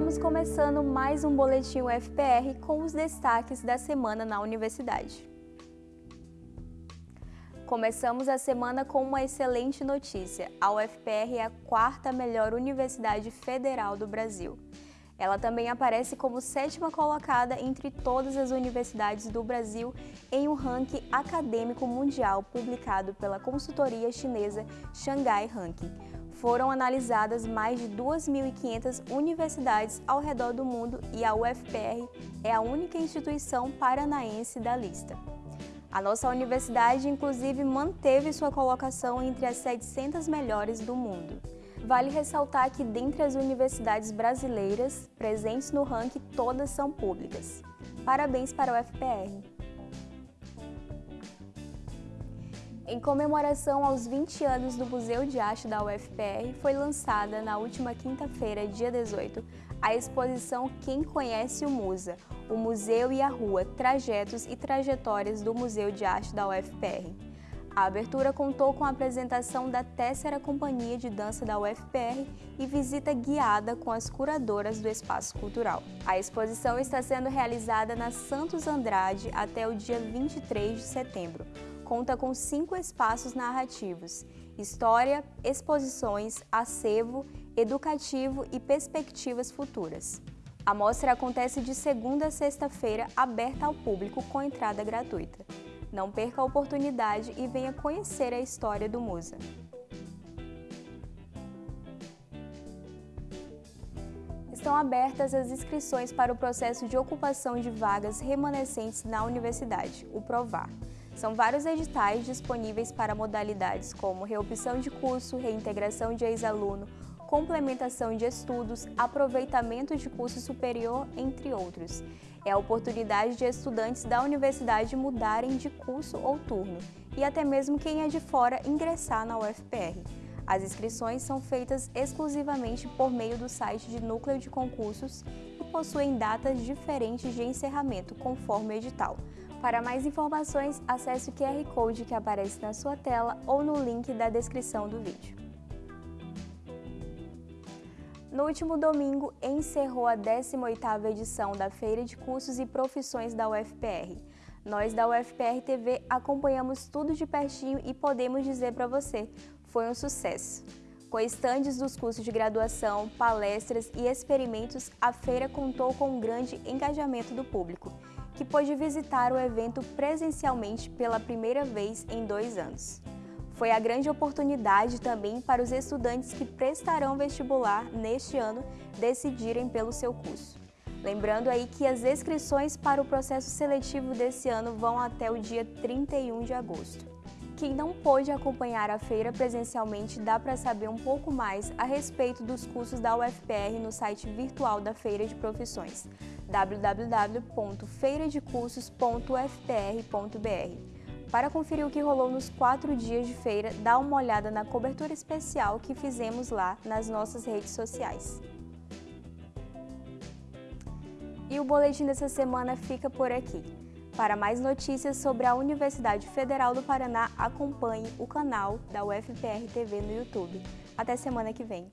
Estamos começando mais um Boletim UFPR com os destaques da semana na universidade. Começamos a semana com uma excelente notícia. A UFPR é a quarta melhor universidade federal do Brasil. Ela também aparece como sétima colocada entre todas as universidades do Brasil em um ranking acadêmico mundial publicado pela consultoria chinesa Shanghai Ranking. Foram analisadas mais de 2.500 universidades ao redor do mundo e a UFPR é a única instituição paranaense da lista. A nossa universidade, inclusive, manteve sua colocação entre as 700 melhores do mundo. Vale ressaltar que, dentre as universidades brasileiras presentes no ranking, todas são públicas. Parabéns para o FPR! Em comemoração aos 20 anos do Museu de Arte da UFPR, foi lançada na última quinta-feira, dia 18, a exposição Quem Conhece o Musa, o Museu e a Rua, Trajetos e Trajetórias do Museu de Arte da UFPR. A abertura contou com a apresentação da Tessera Companhia de Dança da UFPR e visita guiada com as curadoras do espaço cultural. A exposição está sendo realizada na Santos Andrade até o dia 23 de setembro. Conta com cinco espaços narrativos, história, exposições, acervo, educativo e perspectivas futuras. A mostra acontece de segunda a sexta-feira, aberta ao público com entrada gratuita. Não perca a oportunidade e venha conhecer a história do Musa. Estão abertas as inscrições para o processo de ocupação de vagas remanescentes na universidade, o PROVAR. São vários editais disponíveis para modalidades como reopção de curso, reintegração de ex-aluno, complementação de estudos, aproveitamento de curso superior, entre outros. É a oportunidade de estudantes da universidade mudarem de curso ou turno e até mesmo quem é de fora ingressar na UFPR. As inscrições são feitas exclusivamente por meio do site de Núcleo de Concursos e possuem datas diferentes de encerramento, conforme o edital. Para mais informações, acesse o QR Code que aparece na sua tela ou no link da descrição do vídeo. No último domingo, encerrou a 18ª edição da Feira de Cursos e Profissões da UFPR. Nós da UFPR TV acompanhamos tudo de pertinho e podemos dizer para você, foi um sucesso. Com estandes dos cursos de graduação, palestras e experimentos, a feira contou com um grande engajamento do público, que pôde visitar o evento presencialmente pela primeira vez em dois anos. Foi a grande oportunidade também para os estudantes que prestarão vestibular neste ano decidirem pelo seu curso. Lembrando aí que as inscrições para o processo seletivo desse ano vão até o dia 31 de agosto. Quem não pôde acompanhar a feira presencialmente dá para saber um pouco mais a respeito dos cursos da UFPR no site virtual da Feira de Profissões www.feiradecursos.ufpr.br. Para conferir o que rolou nos quatro dias de feira, dá uma olhada na cobertura especial que fizemos lá nas nossas redes sociais. E o boletim dessa semana fica por aqui. Para mais notícias sobre a Universidade Federal do Paraná, acompanhe o canal da UFPR TV no YouTube. Até semana que vem!